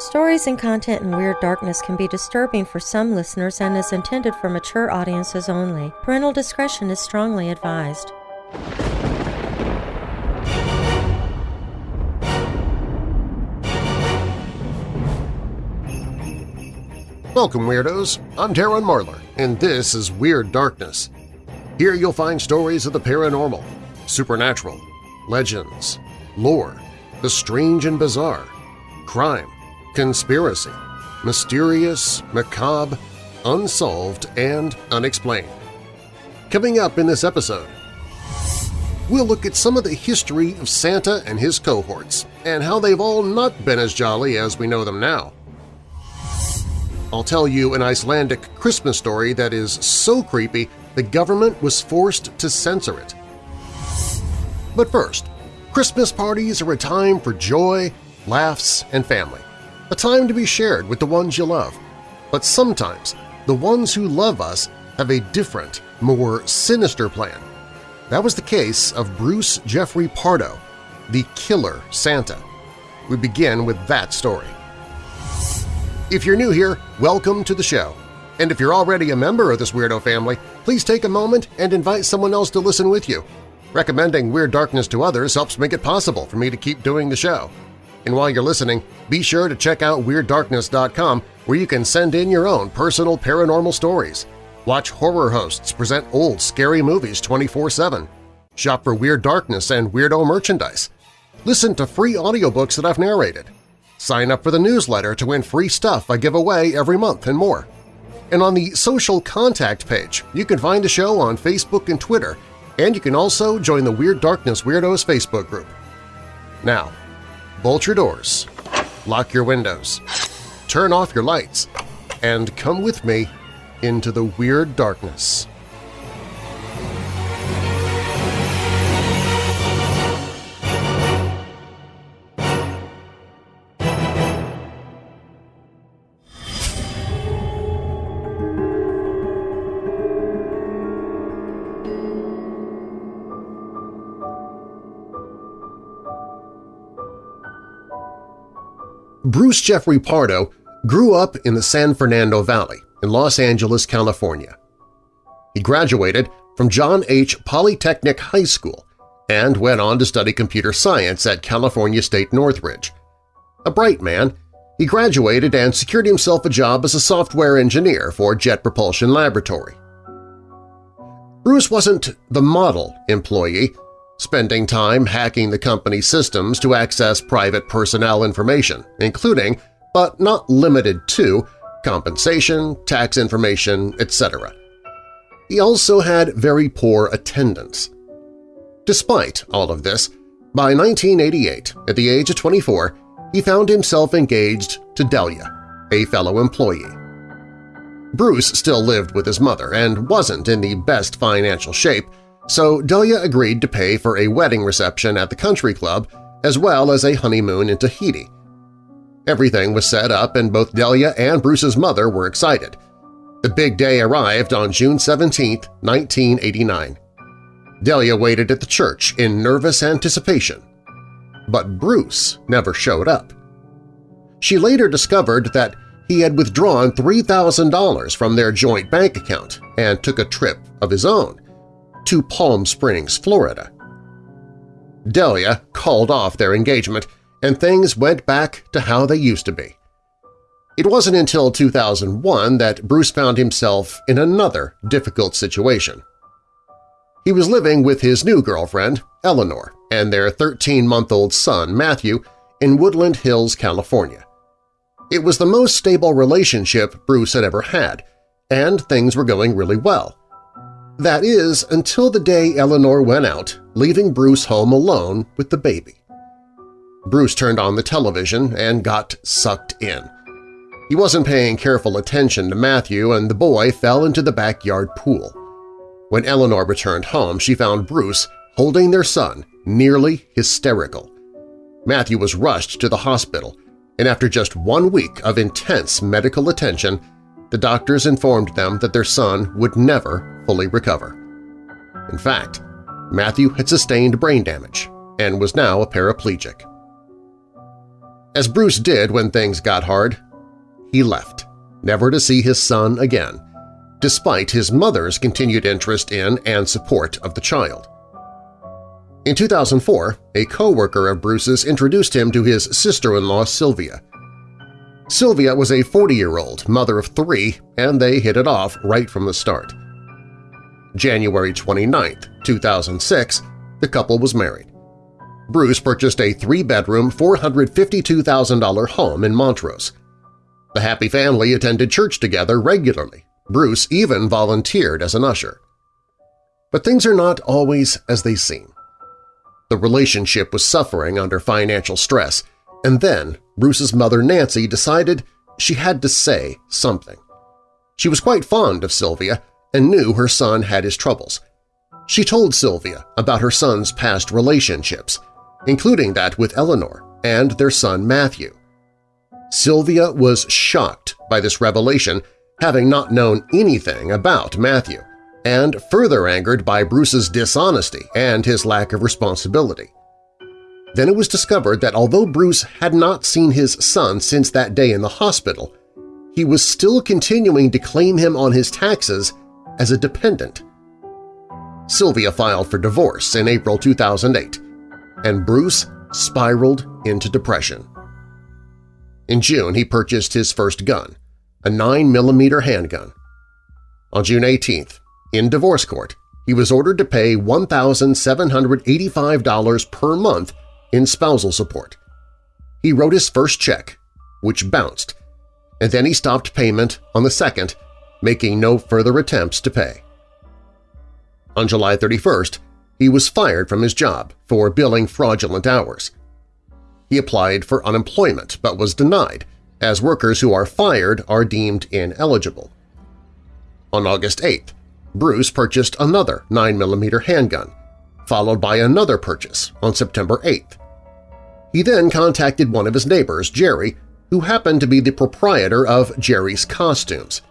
Stories and content in Weird Darkness can be disturbing for some listeners and is intended for mature audiences only. Parental discretion is strongly advised. Welcome, Weirdos! I'm Darren Marlar, and this is Weird Darkness. Here you'll find stories of the paranormal, supernatural, legends, lore, the strange and bizarre, crime, conspiracy, mysterious, macabre, unsolved, and unexplained. Coming up in this episode, we'll look at some of the history of Santa and his cohorts and how they've all not been as jolly as we know them now. I'll tell you an Icelandic Christmas story that is so creepy the government was forced to censor it. But first, Christmas parties are a time for joy, laughs, and family, a time to be shared with the ones you love. But sometimes the ones who love us have a different, more sinister plan. That was the case of Bruce Jeffrey Pardo, the Killer Santa. We begin with that story. If you're new here, welcome to the show. And if you're already a member of this weirdo family, please take a moment and invite someone else to listen with you. Recommending Weird Darkness to others helps make it possible for me to keep doing the show. And while you're listening, be sure to check out WeirdDarkness.com where you can send in your own personal paranormal stories. Watch horror hosts present old, scary movies 24-7. Shop for Weird Darkness and Weirdo merchandise. Listen to free audiobooks that I've narrated Sign up for the newsletter to win free stuff I give away every month and more. And on the social contact page, you can find the show on Facebook and Twitter, and you can also join the Weird Darkness Weirdos Facebook group. Now, bolt your doors, lock your windows, turn off your lights, and come with me into the Weird Darkness. Bruce Jeffrey Pardo grew up in the San Fernando Valley in Los Angeles, California. He graduated from John H. Polytechnic High School and went on to study computer science at California State Northridge. A bright man, he graduated and secured himself a job as a software engineer for Jet Propulsion Laboratory. Bruce wasn't the model employee, spending time hacking the company's systems to access private personnel information, including, but not limited to, compensation, tax information, etc. He also had very poor attendance. Despite all of this, by 1988, at the age of 24, he found himself engaged to Delia, a fellow employee. Bruce still lived with his mother and wasn't in the best financial shape, so Delia agreed to pay for a wedding reception at the country club as well as a honeymoon in Tahiti. Everything was set up and both Delia and Bruce's mother were excited. The big day arrived on June 17, 1989. Delia waited at the church in nervous anticipation. But Bruce never showed up. She later discovered that he had withdrawn $3,000 from their joint bank account and took a trip of his own to Palm Springs, Florida. Delia called off their engagement, and things went back to how they used to be. It wasn't until 2001 that Bruce found himself in another difficult situation. He was living with his new girlfriend, Eleanor, and their 13-month-old son, Matthew, in Woodland Hills, California. It was the most stable relationship Bruce had ever had, and things were going really well. That is, until the day Eleanor went out, leaving Bruce home alone with the baby. Bruce turned on the television and got sucked in. He wasn't paying careful attention to Matthew and the boy fell into the backyard pool. When Eleanor returned home, she found Bruce holding their son, nearly hysterical. Matthew was rushed to the hospital, and after just one week of intense medical attention, the doctors informed them that their son would never fully recover. In fact, Matthew had sustained brain damage and was now a paraplegic. As Bruce did when things got hard, he left, never to see his son again, despite his mother's continued interest in and support of the child. In 2004, a co-worker of Bruce's introduced him to his sister-in-law Sylvia. Sylvia was a 40-year-old mother of three, and they hit it off right from the start. January 29, 2006, the couple was married. Bruce purchased a three-bedroom, $452,000 home in Montrose. The happy family attended church together regularly. Bruce even volunteered as an usher. But things are not always as they seem. The relationship was suffering under financial stress, and then Bruce's mother Nancy decided she had to say something. She was quite fond of Sylvia and knew her son had his troubles. She told Sylvia about her son's past relationships, including that with Eleanor and their son Matthew. Sylvia was shocked by this revelation, having not known anything about Matthew, and further angered by Bruce's dishonesty and his lack of responsibility. Then it was discovered that although Bruce had not seen his son since that day in the hospital, he was still continuing to claim him on his taxes as a dependent. Sylvia filed for divorce in April 2008, and Bruce spiraled into depression. In June, he purchased his first gun, a 9mm handgun. On June 18th, in divorce court, he was ordered to pay $1,785 per month in spousal support. He wrote his first check, which bounced, and then he stopped payment on the second, making no further attempts to pay. On July 31st, he was fired from his job for billing fraudulent hours. He applied for unemployment but was denied, as workers who are fired are deemed ineligible. On August 8th, Bruce purchased another 9mm handgun, followed by another purchase on September 8th. He then contacted one of his neighbors, Jerry, who happened to be the proprietor of Jerry's Costumes.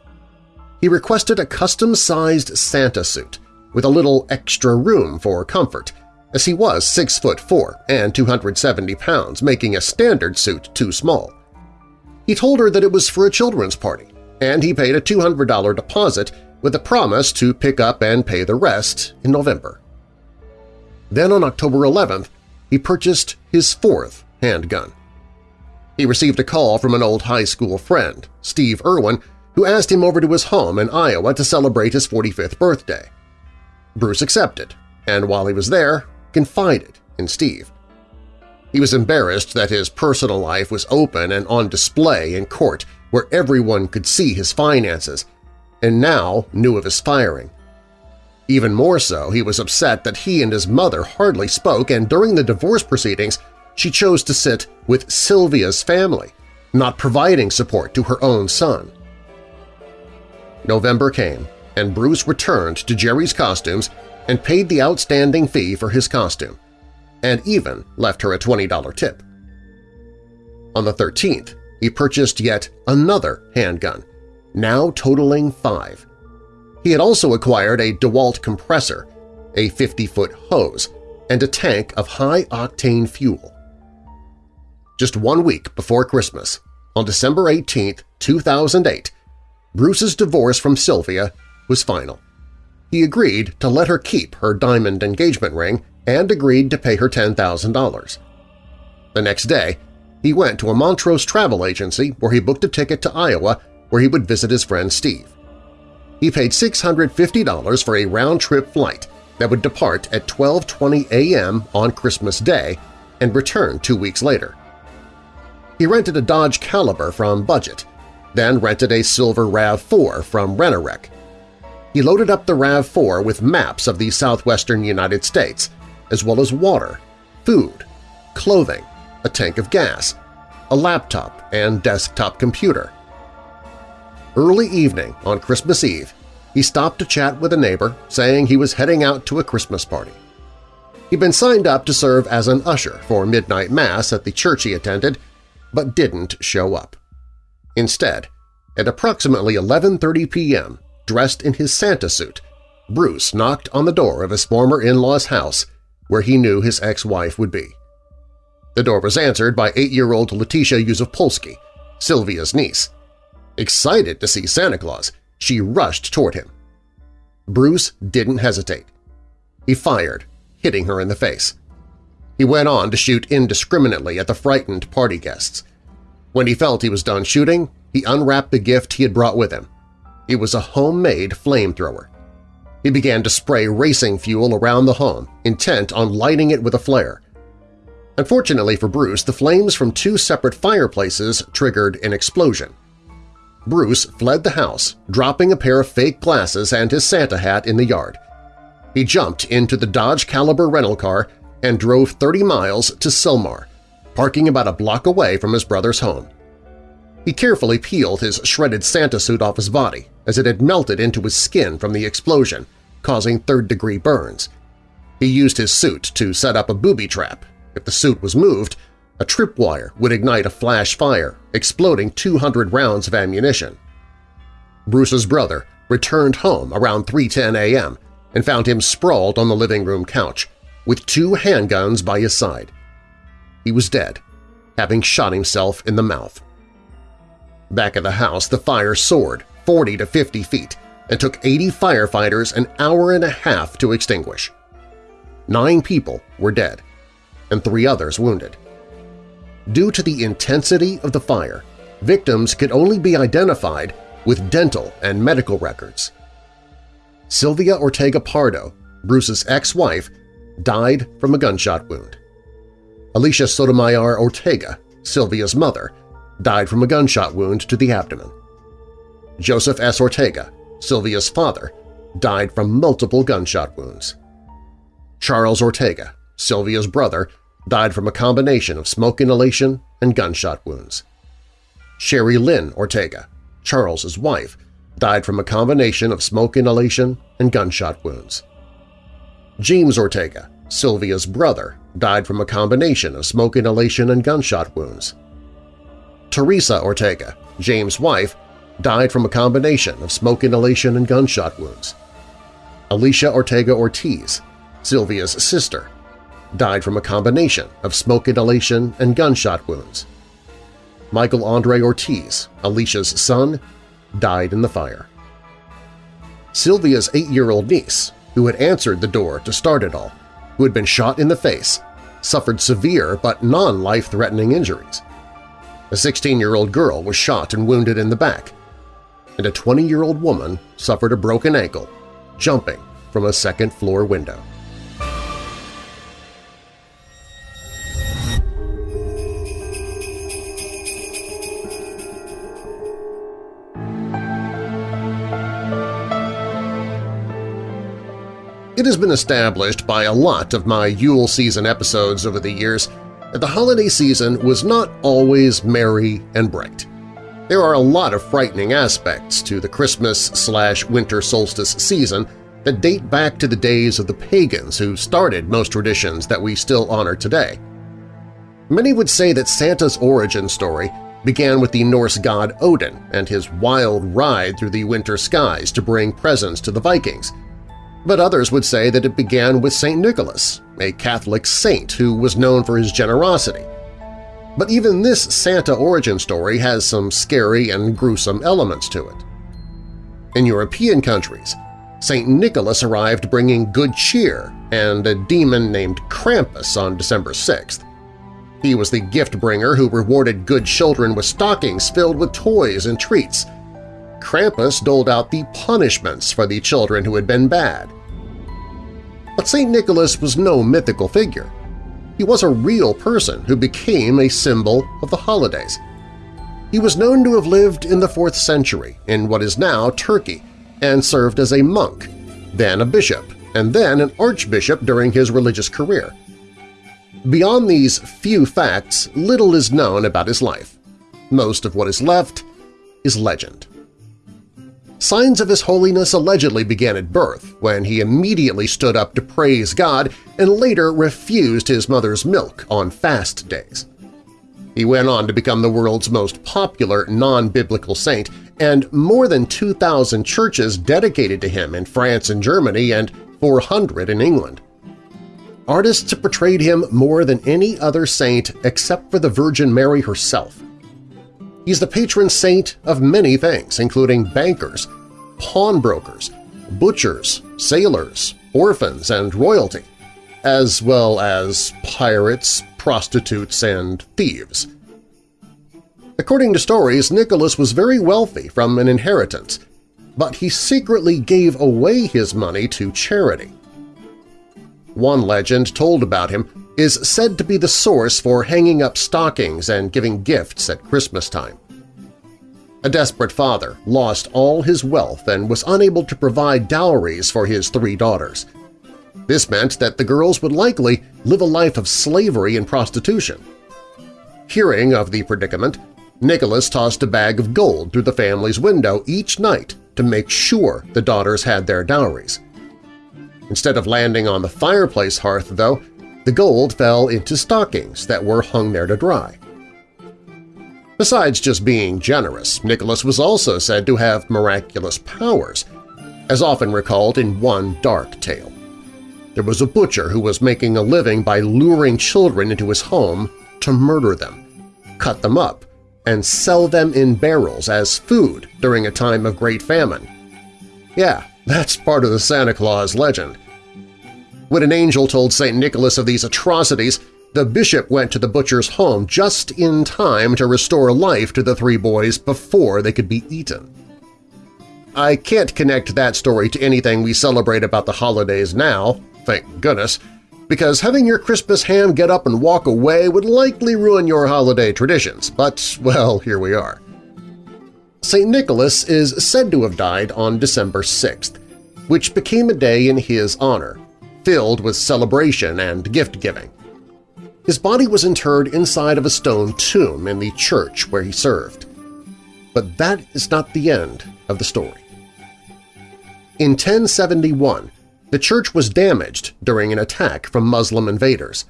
He requested a custom-sized Santa suit with a little extra room for comfort, as he was 6 foot 4 and 270 pounds, making a standard suit too small. He told her that it was for a children's party, and he paid a $200 deposit with a promise to pick up and pay the rest in November. Then on October 11th, he purchased his fourth handgun. He received a call from an old high school friend, Steve Irwin, who asked him over to his home in Iowa to celebrate his 45th birthday. Bruce accepted, and while he was there, confided in Steve. He was embarrassed that his personal life was open and on display in court where everyone could see his finances, and now knew of his firing. Even more so, he was upset that he and his mother hardly spoke and during the divorce proceedings she chose to sit with Sylvia's family, not providing support to her own son. November came, and Bruce returned to Jerry's costumes and paid the outstanding fee for his costume, and even left her a $20 tip. On the 13th, he purchased yet another handgun, now totaling five. He had also acquired a DeWalt compressor, a 50-foot hose, and a tank of high-octane fuel. Just one week before Christmas, on December 18, 2008, Bruce's divorce from Sylvia was final. He agreed to let her keep her diamond engagement ring and agreed to pay her $10,000. The next day, he went to a Montrose travel agency where he booked a ticket to Iowa where he would visit his friend Steve. He paid $650 for a round-trip flight that would depart at 12.20 a.m. on Christmas Day and return two weeks later. He rented a Dodge Caliber from Budget, then rented a silver RAV4 from Rent-A-Wreck. He loaded up the RAV4 with maps of the southwestern United States, as well as water, food, clothing, a tank of gas, a laptop and desktop computer. Early evening on Christmas Eve, he stopped to chat with a neighbor, saying he was heading out to a Christmas party. He'd been signed up to serve as an usher for midnight mass at the church he attended, but didn't show up. Instead, at approximately 11.30 p.m., dressed in his Santa suit, Bruce knocked on the door of his former in-law's house where he knew his ex-wife would be. The door was answered by eight-year-old Letitia Yusufpolsky, Sylvia's niece. Excited to see Santa Claus, she rushed toward him. Bruce didn't hesitate. He fired, hitting her in the face. He went on to shoot indiscriminately at the frightened party guests. When he felt he was done shooting, he unwrapped the gift he had brought with him. It was a homemade flamethrower. He began to spray racing fuel around the home, intent on lighting it with a flare. Unfortunately for Bruce, the flames from two separate fireplaces triggered an explosion. Bruce fled the house, dropping a pair of fake glasses and his Santa hat in the yard. He jumped into the Dodge Caliber rental car and drove 30 miles to Sylmar, parking about a block away from his brother's home. He carefully peeled his shredded Santa suit off his body as it had melted into his skin from the explosion, causing third-degree burns. He used his suit to set up a booby trap. If the suit was moved, a tripwire would ignite a flash fire, exploding 200 rounds of ammunition. Bruce's brother returned home around 3.10 a.m. and found him sprawled on the living room couch, with two handguns by his side. He was dead, having shot himself in the mouth. Back at the house, the fire soared 40 to 50 feet and took 80 firefighters an hour and a half to extinguish. Nine people were dead, and three others wounded. Due to the intensity of the fire, victims could only be identified with dental and medical records. Sylvia Ortega Pardo, Bruce's ex-wife, died from a gunshot wound. Alicia Sotomayor Ortega, Sylvia's mother, died from a gunshot wound to the abdomen. Joseph S. Ortega, Sylvia's father, died from multiple gunshot wounds. Charles Ortega, Sylvia's brother, died from a combination of smoke inhalation and gunshot wounds. Sherry Lynn Ortega, Charles's wife, died from a combination of smoke inhalation and gunshot wounds. James Ortega, Sylvia's brother, died from a combination of smoke inhalation and gunshot wounds. Teresa Ortega, James' wife, died from a combination of smoke inhalation and gunshot wounds. Alicia Ortega Ortiz, Sylvia's sister, died from a combination of smoke inhalation and gunshot wounds. Michael Andre Ortiz, Alicia's son, died in the fire. Sylvia's eight-year-old niece, who had answered the door to start it all, who had been shot in the face, suffered severe but non-life-threatening injuries. A 16-year-old girl was shot and wounded in the back, and a 20-year-old woman suffered a broken ankle jumping from a second-floor window. Has been established by a lot of my Yule season episodes over the years that the holiday season was not always merry and bright. There are a lot of frightening aspects to the Christmas-slash-winter solstice season that date back to the days of the pagans who started most traditions that we still honor today. Many would say that Santa's origin story began with the Norse god Odin and his wild ride through the winter skies to bring presents to the Vikings – but others would say that it began with St. Nicholas, a Catholic saint who was known for his generosity. But even this Santa origin story has some scary and gruesome elements to it. In European countries, St. Nicholas arrived bringing good cheer and a demon named Krampus on December 6th. He was the gift-bringer who rewarded good children with stockings filled with toys and treats. Krampus doled out the punishments for the children who had been bad. But St. Nicholas was no mythical figure. He was a real person who became a symbol of the holidays. He was known to have lived in the 4th century in what is now Turkey and served as a monk, then a bishop, and then an archbishop during his religious career. Beyond these few facts, little is known about his life. Most of what is left is legend. Signs of his holiness allegedly began at birth, when he immediately stood up to praise God and later refused his mother's milk on fast days. He went on to become the world's most popular non-biblical saint, and more than 2,000 churches dedicated to him in France and Germany and 400 in England. artists have portrayed him more than any other saint except for the Virgin Mary herself. He's the patron saint of many things, including bankers, pawnbrokers, butchers, sailors, orphans, and royalty, as well as pirates, prostitutes, and thieves. According to stories, Nicholas was very wealthy from an inheritance, but he secretly gave away his money to charity. One legend told about him is said to be the source for hanging up stockings and giving gifts at Christmas time. A desperate father lost all his wealth and was unable to provide dowries for his three daughters. This meant that the girls would likely live a life of slavery and prostitution. Hearing of the predicament, Nicholas tossed a bag of gold through the family's window each night to make sure the daughters had their dowries. Instead of landing on the fireplace hearth, though, the gold fell into stockings that were hung there to dry. Besides just being generous, Nicholas was also said to have miraculous powers, as often recalled in one dark tale. There was a butcher who was making a living by luring children into his home to murder them, cut them up, and sell them in barrels as food during a time of great famine. Yeah, that's part of the Santa Claus legend. When an angel told St. Nicholas of these atrocities, the bishop went to the butcher's home just in time to restore life to the three boys before they could be eaten. I can't connect that story to anything we celebrate about the holidays now, thank goodness, because having your Christmas ham get up and walk away would likely ruin your holiday traditions, but, well, here we are. St. Nicholas is said to have died on December 6th, which became a day in his honor, filled with celebration and gift-giving. His body was interred inside of a stone tomb in the church where he served. But that is not the end of the story. In 1071, the church was damaged during an attack from Muslim invaders.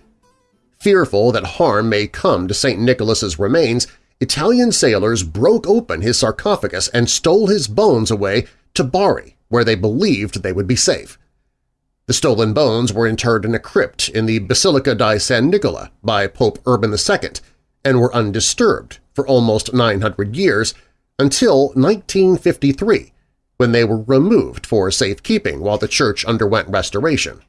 Fearful that harm may come to St. Nicholas's remains, Italian sailors broke open his sarcophagus and stole his bones away to Bari, where they believed they would be safe. The stolen bones were interred in a crypt in the Basilica di San Nicola by Pope Urban II and were undisturbed for almost 900 years until 1953, when they were removed for safekeeping while the church underwent restoration.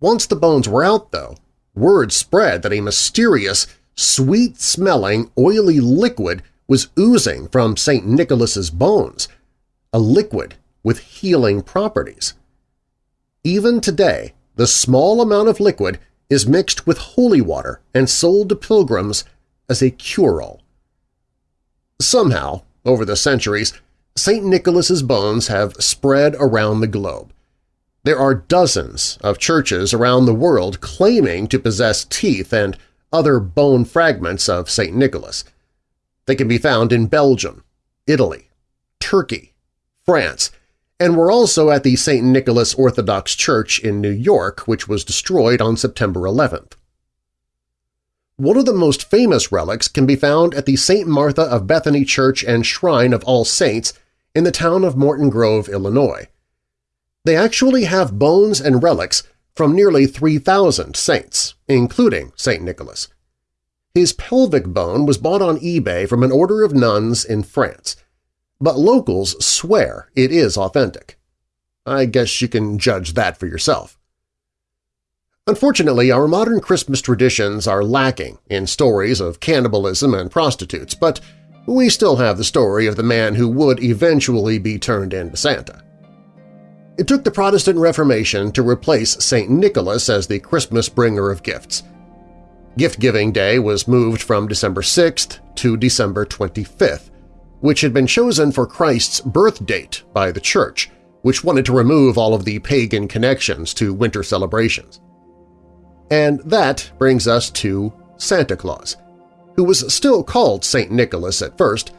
Once the bones were out, though, word spread that a mysterious, sweet-smelling, oily liquid was oozing from St. Nicholas's bones, a liquid with healing properties. Even today, the small amount of liquid is mixed with holy water and sold to pilgrims as a cure-all. Somehow, over the centuries, St. Nicholas's bones have spread around the globe. There are dozens of churches around the world claiming to possess teeth and other bone fragments of St. Nicholas. They can be found in Belgium, Italy, Turkey, France, and were also at the St. Nicholas Orthodox Church in New York, which was destroyed on September 11th. One of the most famous relics can be found at the St. Martha of Bethany Church and Shrine of All Saints in the town of Morton Grove, Illinois. They actually have bones and relics from nearly 3,000 saints, including St. Nicholas. His pelvic bone was bought on eBay from an order of nuns in France – but locals swear it is authentic. I guess you can judge that for yourself. Unfortunately, our modern Christmas traditions are lacking in stories of cannibalism and prostitutes, but we still have the story of the man who would eventually be turned into Santa. It took the Protestant Reformation to replace St. Nicholas as the Christmas bringer of gifts. Gift-giving Day was moved from December 6th to December 25th, which had been chosen for Christ's birth date by the Church, which wanted to remove all of the pagan connections to winter celebrations. And that brings us to Santa Claus, who was still called St. Nicholas at first,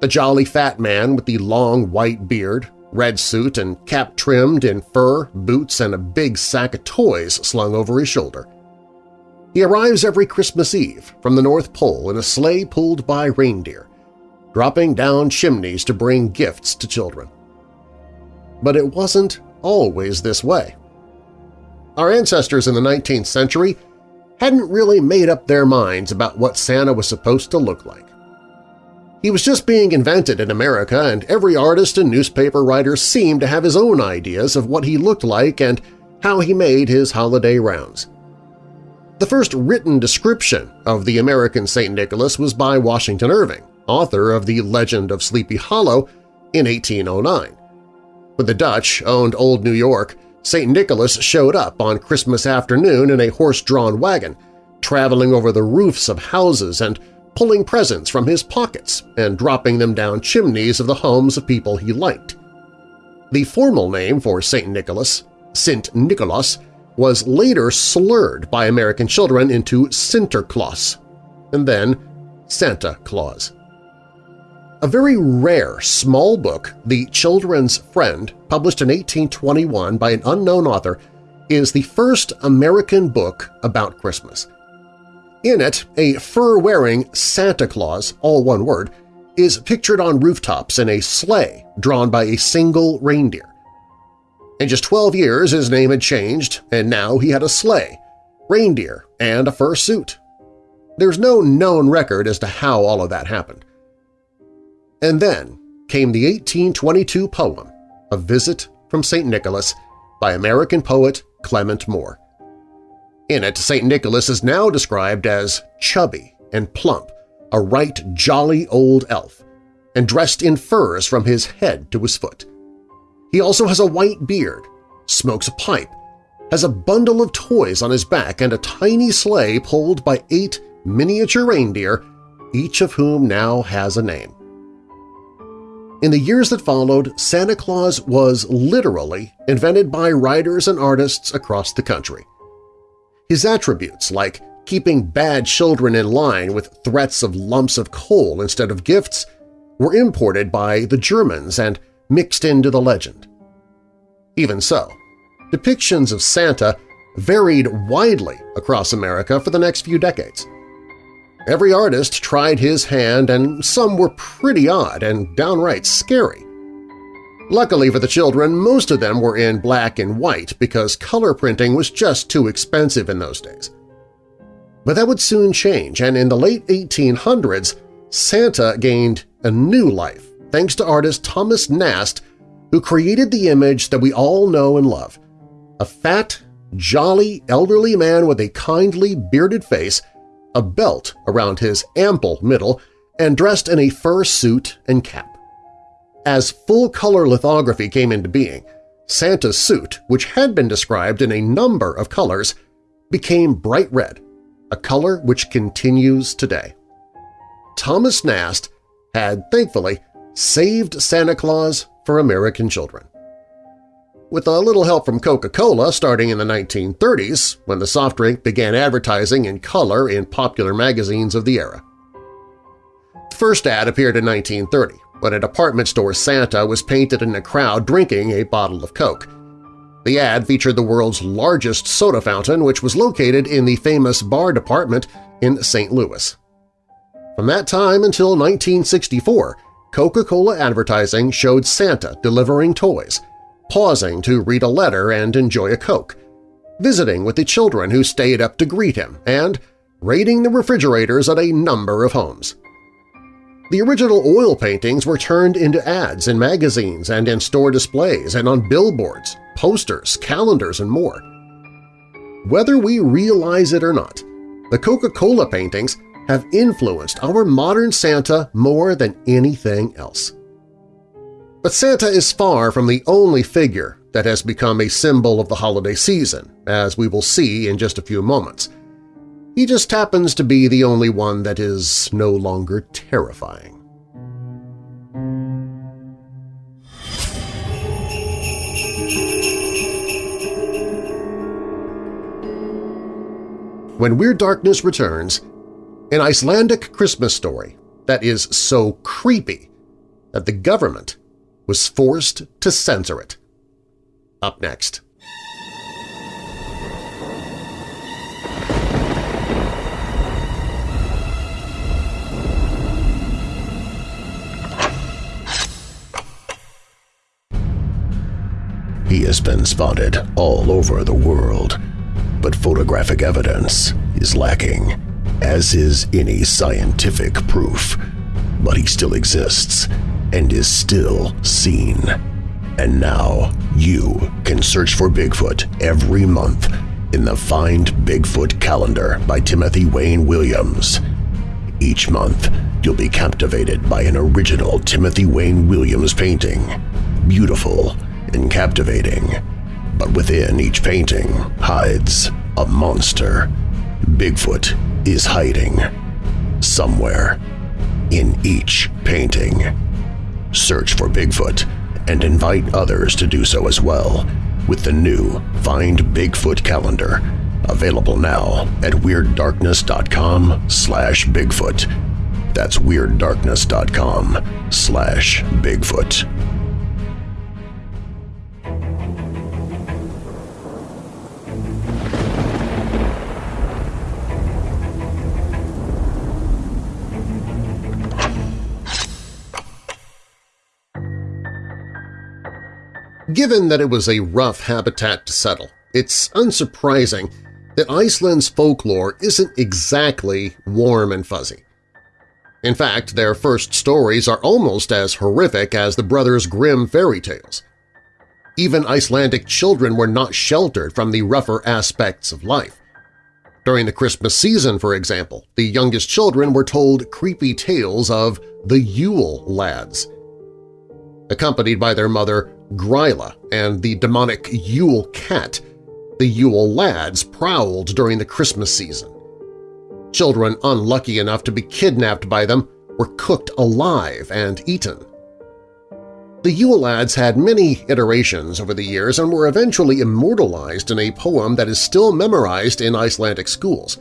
the jolly fat man with the long white beard, red suit, and cap trimmed in fur, boots, and a big sack of toys slung over his shoulder. He arrives every Christmas Eve from the North Pole in a sleigh pulled by reindeer, dropping down chimneys to bring gifts to children. But it wasn't always this way. our ancestors in the 19th century hadn't really made up their minds about what Santa was supposed to look like. He was just being invented in America, and every artist and newspaper writer seemed to have his own ideas of what he looked like and how he made his holiday rounds. The first written description of the American St. Nicholas was by Washington Irving, author of The Legend of Sleepy Hollow, in 1809. When the Dutch owned Old New York, St. Nicholas showed up on Christmas afternoon in a horse-drawn wagon, traveling over the roofs of houses and pulling presents from his pockets and dropping them down chimneys of the homes of people he liked. The formal name for St. Nicholas, Sint Nikolaas, was later slurred by American children into Sinterklaas, and then Santa Claus. A very rare small book, The Children's Friend, published in 1821 by an unknown author, is the first American book about Christmas. In it, a fur-wearing Santa Claus, all one word, is pictured on rooftops in a sleigh drawn by a single reindeer. In just 12 years his name had changed, and now he had a sleigh, reindeer, and a fur suit. There's no known record as to how all of that happened. And then came the 1822 poem, A Visit from St. Nicholas, by American poet Clement Moore. In it, St. Nicholas is now described as chubby and plump, a right jolly old elf, and dressed in furs from his head to his foot. He also has a white beard, smokes a pipe, has a bundle of toys on his back and a tiny sleigh pulled by eight miniature reindeer, each of whom now has a name. In the years that followed, Santa Claus was literally invented by writers and artists across the country. His attributes, like keeping bad children in line with threats of lumps of coal instead of gifts, were imported by the Germans and mixed into the legend. Even so, depictions of Santa varied widely across America for the next few decades. Every artist tried his hand and some were pretty odd and downright scary. Luckily for the children, most of them were in black and white because color printing was just too expensive in those days. But that would soon change, and in the late 1800s, Santa gained a new life thanks to artist Thomas Nast, who created the image that we all know and love – a fat, jolly, elderly man with a kindly, bearded face, a belt around his ample middle, and dressed in a fur suit and cap. As full-color lithography came into being, Santa's suit, which had been described in a number of colors, became bright red, a color which continues today. Thomas Nast had, thankfully, saved Santa Claus for American children. With a little help from Coca-Cola starting in the 1930s, when the soft drink began advertising in color in popular magazines of the era. The first ad appeared in 1930, when a department store Santa was painted in a crowd drinking a bottle of Coke. The ad featured the world's largest soda fountain, which was located in the famous Barr department in St. Louis. From that time until 1964, Coca-Cola advertising showed Santa delivering toys, pausing to read a letter and enjoy a Coke, visiting with the children who stayed up to greet him, and raiding the refrigerators at a number of homes. The original oil paintings were turned into ads in magazines and in store displays and on billboards, posters, calendars, and more. Whether we realize it or not, the Coca-Cola paintings have influenced our modern Santa more than anything else. But Santa is far from the only figure that has become a symbol of the holiday season, as we will see in just a few moments. He just happens to be the only one that is no longer terrifying. When Weird Darkness returns, an Icelandic Christmas story that is so creepy that the government was forced to censor it. Up next. He has been spotted all over the world, but photographic evidence is lacking, as is any scientific proof. But he still exists and is still seen. And now you can search for Bigfoot every month in the Find Bigfoot calendar by Timothy Wayne Williams. Each month, you'll be captivated by an original Timothy Wayne Williams painting. Beautiful and captivating. But within each painting hides a monster. Bigfoot is hiding. Somewhere. In each painting. Search for Bigfoot and invite others to do so as well with the new Find Bigfoot calendar, available now at WeirdDarkness.com slash Bigfoot. That's WeirdDarkness.com slash Bigfoot. Given that it was a rough habitat to settle, it's unsurprising that Iceland's folklore isn't exactly warm and fuzzy. In fact, their first stories are almost as horrific as the Brothers Grimm fairy tales. Even Icelandic children were not sheltered from the rougher aspects of life. During the Christmas season, for example, the youngest children were told creepy tales of the Yule Lads. Accompanied by their mother Gryla and the demonic Yule Cat, the Yule Lads prowled during the Christmas season. Children unlucky enough to be kidnapped by them were cooked alive and eaten. The Yule Lads had many iterations over the years and were eventually immortalized in a poem that is still memorized in Icelandic schools.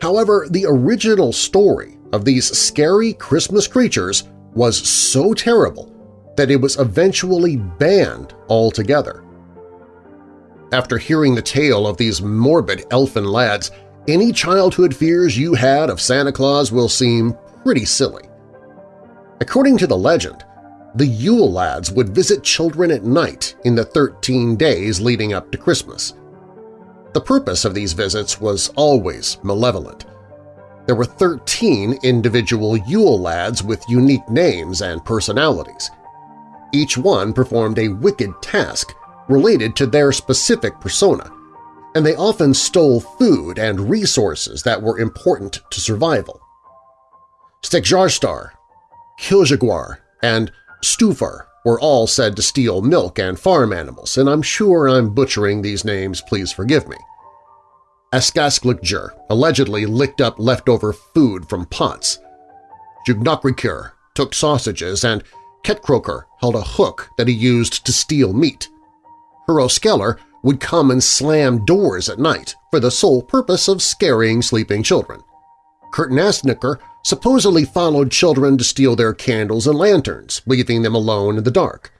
However, the original story of these scary Christmas creatures was so terrible that it was eventually banned altogether. After hearing the tale of these morbid elfin lads, any childhood fears you had of Santa Claus will seem pretty silly. According to the legend, the Yule lads would visit children at night in the 13 days leading up to Christmas. The purpose of these visits was always malevolent. There were 13 individual Yule lads with unique names and personalities. Each one performed a wicked task related to their specific persona, and they often stole food and resources that were important to survival. Stekkjarstaur, Giljagaur, and Stúfur were all said to steal milk and farm animals, and I'm sure I'm butchering these names, please forgive me. Askasleikir allegedly licked up leftover food from pots. Bjúgnakrækir took sausages and Ketkrókur held a hook that he used to steal meat. Hurðaskellir would come and slam doors at night for the sole purpose of scaring sleeping children. Kertasníkir supposedly followed children to steal their candles and lanterns, leaving them alone in the dark.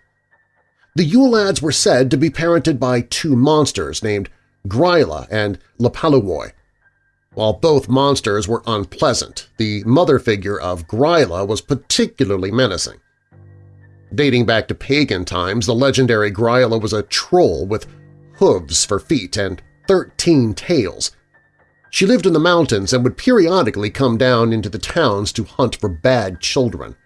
The Yule lads were said to be parented by two monsters named Gryla and Leppalúði. While both monsters were unpleasant, the mother figure of Gryla was particularly menacing. Dating back to pagan times, the legendary Gryla was a troll with hooves for feet and 13 tails. She lived in the mountains and would periodically come down into the towns to hunt for bad children.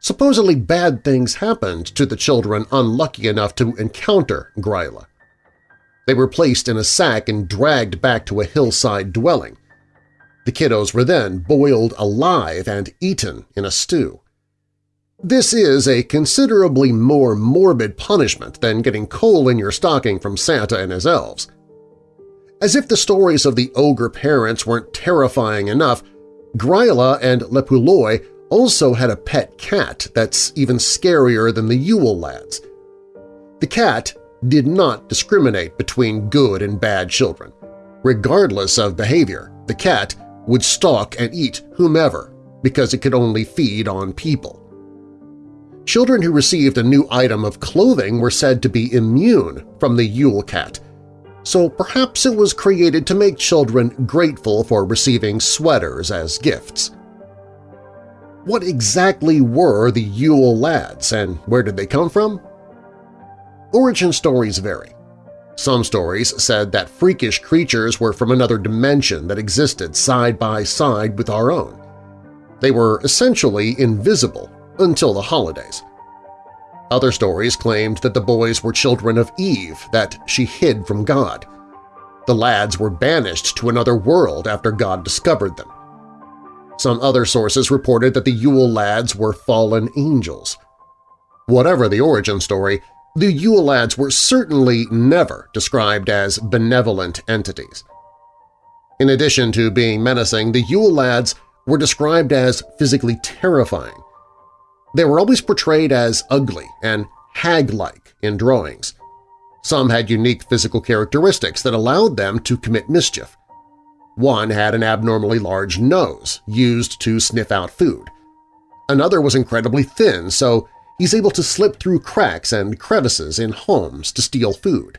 Supposedly bad things happened to the children unlucky enough to encounter Gryla. They were placed in a sack and dragged back to a hillside dwelling. The kiddos were then boiled alive and eaten in a stew. This is a considerably more morbid punishment than getting coal in your stocking from Santa and his elves. As if the stories of the ogre parents weren't terrifying enough, Gryla and Leppalúði also had a pet cat that's even scarier than the Yule lads. The cat did not discriminate between good and bad children. Regardless of behavior, the cat would stalk and eat whomever because it could only feed on people. Children who received a new item of clothing were said to be immune from the Yule Cat, so perhaps it was created to make children grateful for receiving sweaters as gifts. What exactly were the Yule Lads and where did they come from? origin stories vary. Some stories said that freakish creatures were from another dimension that existed side by side with our own. They were essentially invisible until the holidays. Other stories claimed that the boys were children of Eve that she hid from God. The lads were banished to another world after God discovered them. Some other sources reported that the Yule lads were fallen angels. Whatever the origin story, the Yule lads were certainly never described as benevolent entities. In addition to being menacing, the Yule lads were described as physically terrifying. They were always portrayed as ugly and hag-like in drawings. Some had unique physical characteristics that allowed them to commit mischief. One had an abnormally large nose, used to sniff out food. Another was incredibly thin, so he's able to slip through cracks and crevices in homes to steal food.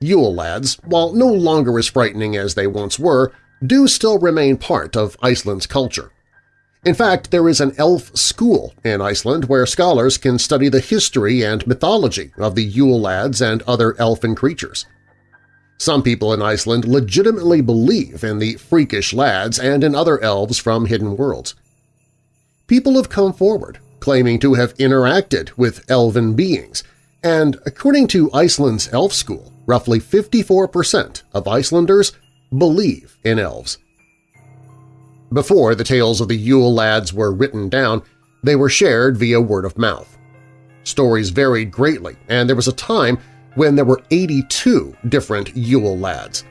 Yule lads, while no longer as frightening as they once were, do still remain part of Iceland's culture. In fact, there is an elf school in Iceland where scholars can study the history and mythology of the Yule lads and other elfin creatures. Some people in Iceland legitimately believe in the freakish lads and in other elves from hidden worlds. People have come forward, claiming to have interacted with elven beings, and according to Iceland's Elf School, roughly 54% of Icelanders believe in elves. Before the tales of the Yule lads were written down, they were shared via word of mouth. Stories varied greatly, and there was a time when there were 82 different Yule lads.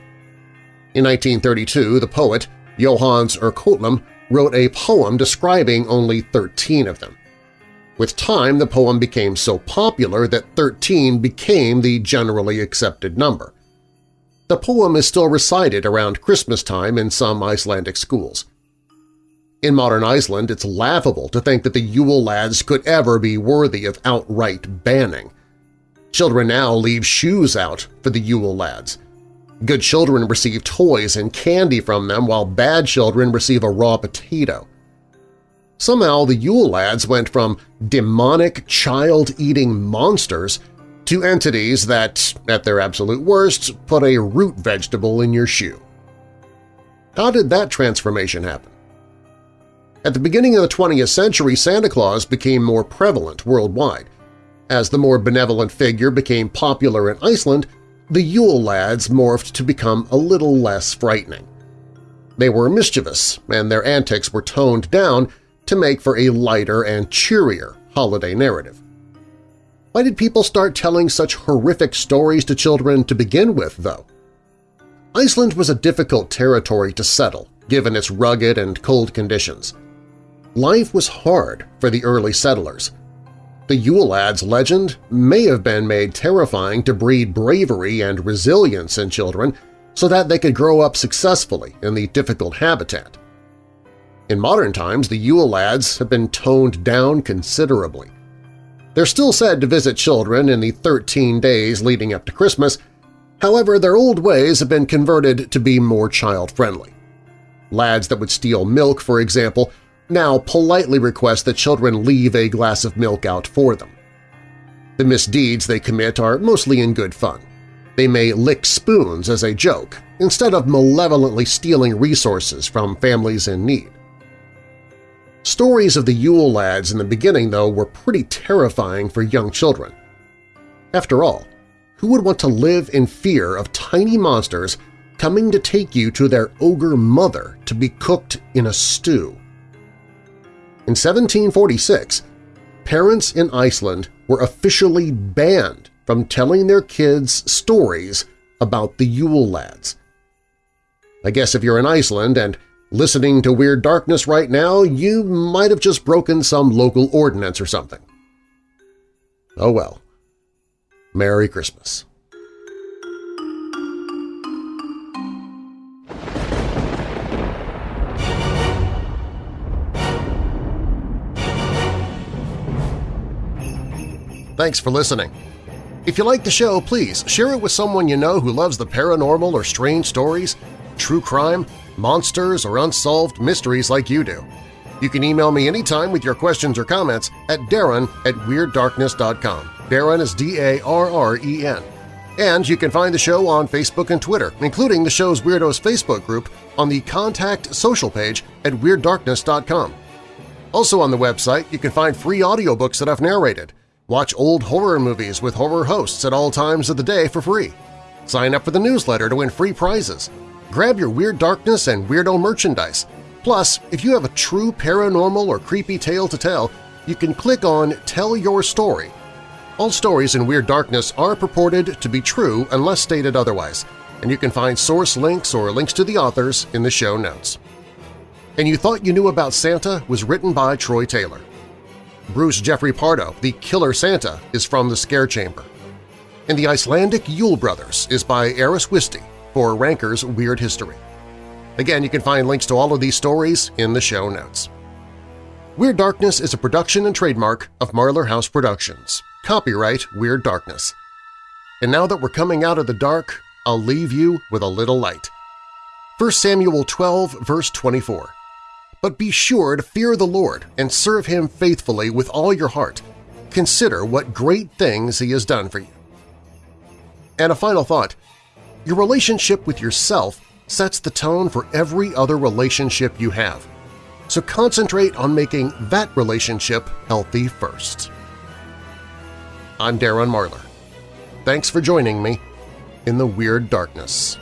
In 1932, the poet Jóhannes úr Kötlum wrote a poem describing only 13 of them. With time, the poem became so popular that 13 became the generally accepted number. The poem is still recited around Christmas time in some Icelandic schools. In modern Iceland, it's laughable to think that the Yule lads could ever be worthy of outright banning. Children now leave shoes out for the Yule lads. Good children receive toys and candy from them while bad children receive a raw potato. Somehow the Yule Lads went from demonic, child-eating monsters to entities that, at their absolute worst, put a root vegetable in your shoe. How did that transformation happen? At the beginning of the 20th century, Santa Claus became more prevalent worldwide. As the more benevolent figure became popular in Iceland, the Yule Lads morphed to become a little less frightening. They were mischievous, and their antics were toned down to make for a lighter and cheerier holiday narrative. Why did people start telling such horrific stories to children to begin with, though? Iceland was a difficult territory to settle, given its rugged and cold conditions. Life was hard for the early settlers. The Yule Lads legend may have been made terrifying to breed bravery and resilience in children so that they could grow up successfully in the difficult habitat. In modern times, the Yule Lads have been toned down considerably. They're still said to visit children in the 13 days leading up to Christmas, however their old ways have been converted to be more child-friendly. Lads that would steal milk, for example, now politely request that children leave a glass of milk out for them. The misdeeds they commit are mostly in good fun. They may lick spoons as a joke, instead of malevolently stealing resources from families in need. Stories of the Yule Lads in the beginning, though, were pretty terrifying for young children. After all, who would want to live in fear of tiny monsters coming to take you to their ogre mother to be cooked in a stew? In 1746, parents in Iceland were officially banned from telling their kids stories about the Yule Lads. I guess if you're in Iceland and Listening to Weird Darkness right now, you might have just broken some local ordinance or something. Oh well. Merry Christmas. Thanks for listening. If you like the show, please share it with someone you know who loves the paranormal or strange stories, true crime, monsters, or unsolved mysteries like you do. You can email me anytime with your questions or comments at darren at WeirdDarkness.com. Darren is D-A-R-R-E-N. And you can find the show on Facebook and Twitter, including the show's Weirdos Facebook group on the Contact social page at WeirdDarkness.com. Also on the website, you can find free audiobooks that I've narrated, watch old horror movies with horror hosts at all times of the day for free, sign up for the newsletter to win free prizes, grab your Weird Darkness and Weirdo merchandise. Plus, if you have a true paranormal or creepy tale to tell, you can click on Tell Your Story. All stories in Weird Darkness are purported to be true unless stated otherwise, and you can find source links or links to the authors in the show notes. And You Thought You Knew About Santa was written by Troy Taylor. Bruce Jeffrey Pardo, the Killer Santa, is from The Scare Chamber. And The Icelandic Yule Brothers is by Eris Wisty for Ranker's Weird History. Again, you can find links to all of these stories in the show notes. Weird Darkness is a production and trademark of Marlar House Productions. Copyright Weird Darkness. And now that we're coming out of the dark, I'll leave you with a little light. 1 Samuel 12, verse 24. But be sure to fear the Lord and serve Him faithfully with all your heart. Consider what great things He has done for you. And a final thought. Your relationship with yourself sets the tone for every other relationship you have. So concentrate on making that relationship healthy first. I'm Darren Marlar. Thanks for joining me in the Weird Darkness.